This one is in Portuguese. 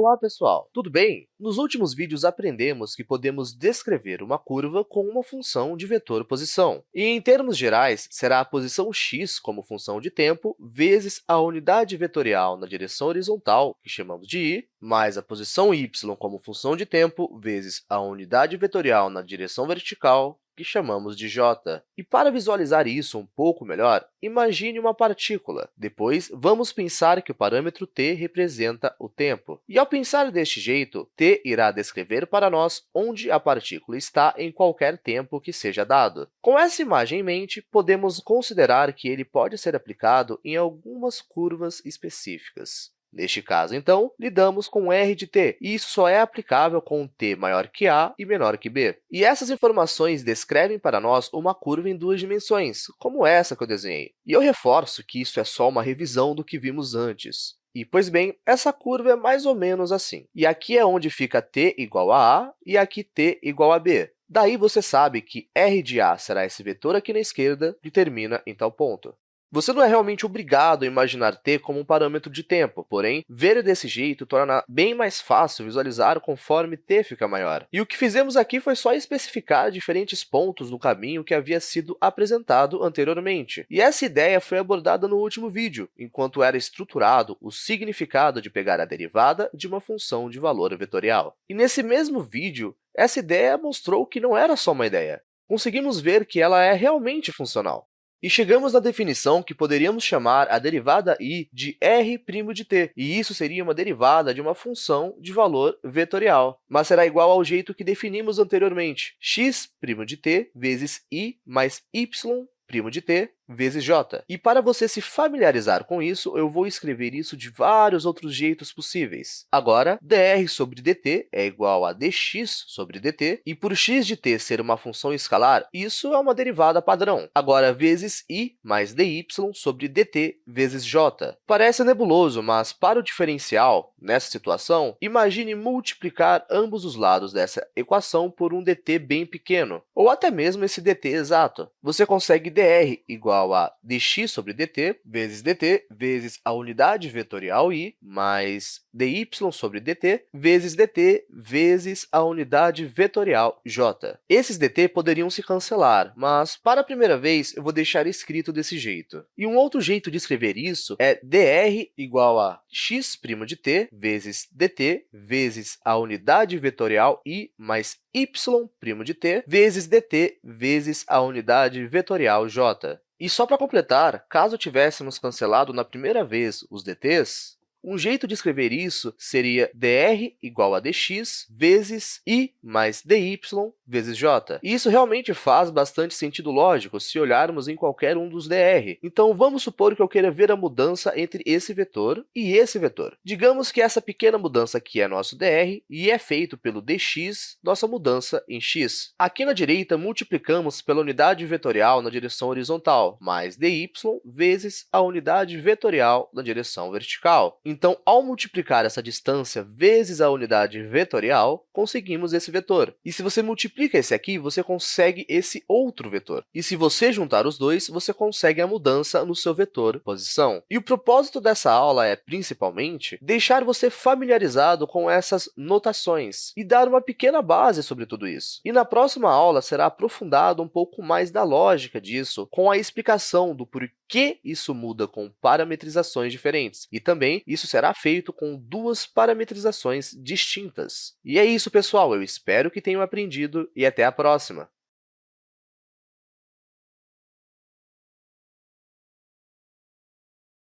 Olá, pessoal! Tudo bem? Nos últimos vídeos, aprendemos que podemos descrever uma curva com uma função de vetor posição. E, em termos gerais, será a posição x como função de tempo vezes a unidade vetorial na direção horizontal, que chamamos de i, mais a posição y como função de tempo vezes a unidade vetorial na direção vertical, que chamamos de j. E para visualizar isso um pouco melhor, imagine uma partícula. Depois, vamos pensar que o parâmetro t representa o tempo. E, ao pensar deste jeito, t irá descrever para nós onde a partícula está em qualquer tempo que seja dado. Com essa imagem em mente, podemos considerar que ele pode ser aplicado em algumas curvas específicas. Neste caso, então, lidamos com r de t, e isso só é aplicável com t maior que a e menor que b. E essas informações descrevem para nós uma curva em duas dimensões, como essa que eu desenhei. E eu reforço que isso é só uma revisão do que vimos antes. E, pois bem, essa curva é mais ou menos assim. E aqui é onde fica t igual a a e aqui t igual a b. Daí, você sabe que r de a será esse vetor aqui na esquerda que termina em tal ponto. Você não é realmente obrigado a imaginar t como um parâmetro de tempo, porém, ver desse jeito torna bem mais fácil visualizar conforme t fica maior. E o que fizemos aqui foi só especificar diferentes pontos no caminho que havia sido apresentado anteriormente. E essa ideia foi abordada no último vídeo, enquanto era estruturado o significado de pegar a derivada de uma função de valor vetorial. E nesse mesmo vídeo, essa ideia mostrou que não era só uma ideia. Conseguimos ver que ela é realmente funcional. E chegamos na definição que poderíamos chamar a derivada i de r' de t, e isso seria uma derivada de uma função de valor vetorial, mas será igual ao jeito que definimos anteriormente, x' de t vezes i mais y' de t vezes j. E para você se familiarizar com isso, eu vou escrever isso de vários outros jeitos possíveis. Agora, dr sobre dt é igual a dx sobre dt, e por x de t ser uma função escalar, isso é uma derivada padrão. Agora, vezes i mais dy sobre dt vezes j. Parece nebuloso, mas para o diferencial, nessa situação, imagine multiplicar ambos os lados dessa equação por um dt bem pequeno, ou até mesmo esse dt exato. Você consegue dr igual igual a dx sobre dt vezes dt vezes a unidade vetorial i mais dy sobre dt vezes dt vezes a unidade vetorial j. Esses dt poderiam se cancelar, mas, para a primeira vez, eu vou deixar escrito desse jeito. E um outro jeito de escrever isso é dr igual a x' de t vezes dt vezes a unidade vetorial i mais y' de t vezes dt vezes a unidade vetorial j. E só para completar, caso tivéssemos cancelado na primeira vez os dt's, um jeito de escrever isso seria dr igual a dx vezes i mais dy vezes j. E isso realmente faz bastante sentido lógico se olharmos em qualquer um dos dr. Então, vamos supor que eu queira ver a mudança entre esse vetor e esse vetor. Digamos que essa pequena mudança aqui é nosso dr e é feito pelo dx, nossa mudança em x. Aqui na direita, multiplicamos pela unidade vetorial na direção horizontal, mais dy vezes a unidade vetorial na direção vertical. Então, ao multiplicar essa distância vezes a unidade vetorial, conseguimos esse vetor. E se você multiplica esse aqui, você consegue esse outro vetor. E se você juntar os dois, você consegue a mudança no seu vetor posição. E o propósito dessa aula é, principalmente, deixar você familiarizado com essas notações e dar uma pequena base sobre tudo isso. E na próxima aula será aprofundado um pouco mais da lógica disso, com a explicação do porquê isso muda com parametrizações diferentes. E também isso será feito com duas parametrizações distintas. E é isso, pessoal! Eu espero que tenham aprendido e até a próxima!